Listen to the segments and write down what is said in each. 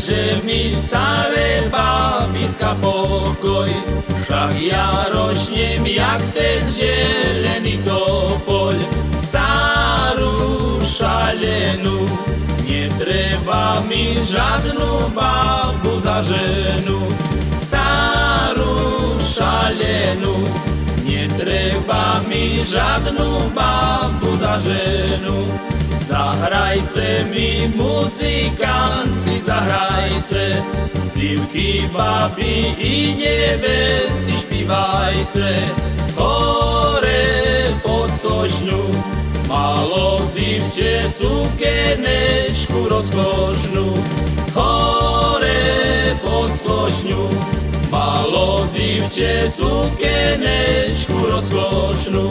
že mi staré babiska pokoj, však ja rošnem jak ten želený topoľ. Starú šalenú, netreba mi žadnú babu za ženu. Starú šalenú, netreba mi žadnú babu za ženu. Zahrajce mi muzikanci, zahrajce, Dzivky, baby i nevesty špívajce. Hore pod sošňu, malo dzivče sukenečku rozkošnú. Hore pod sošňu, malo dzivče sukenečku rozkošnú.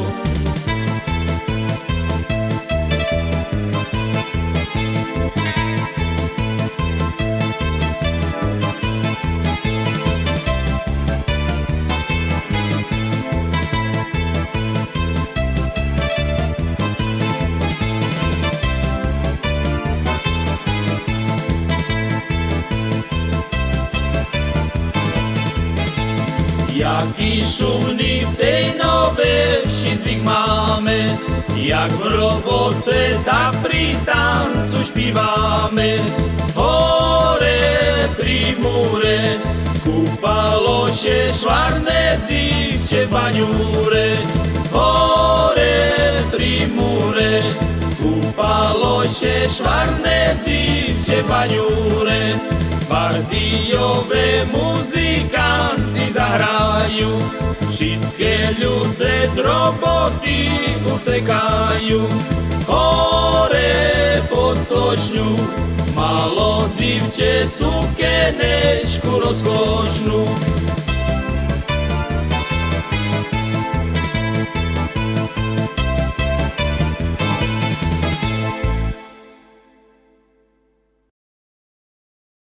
Jaký šumný v tej nové vši zvyk máme, jak v roboce, tak pri tancu špívame. Hore pri múre, kúpalo še švarné dzivče baňúre. Hore pri múre, kúpalo še švarné dzivče baňúre. Zahrajú, všetké ľudce z roboty ucekajú. Hore pod sošňu, malo dzivče sukenečku rozkošnú,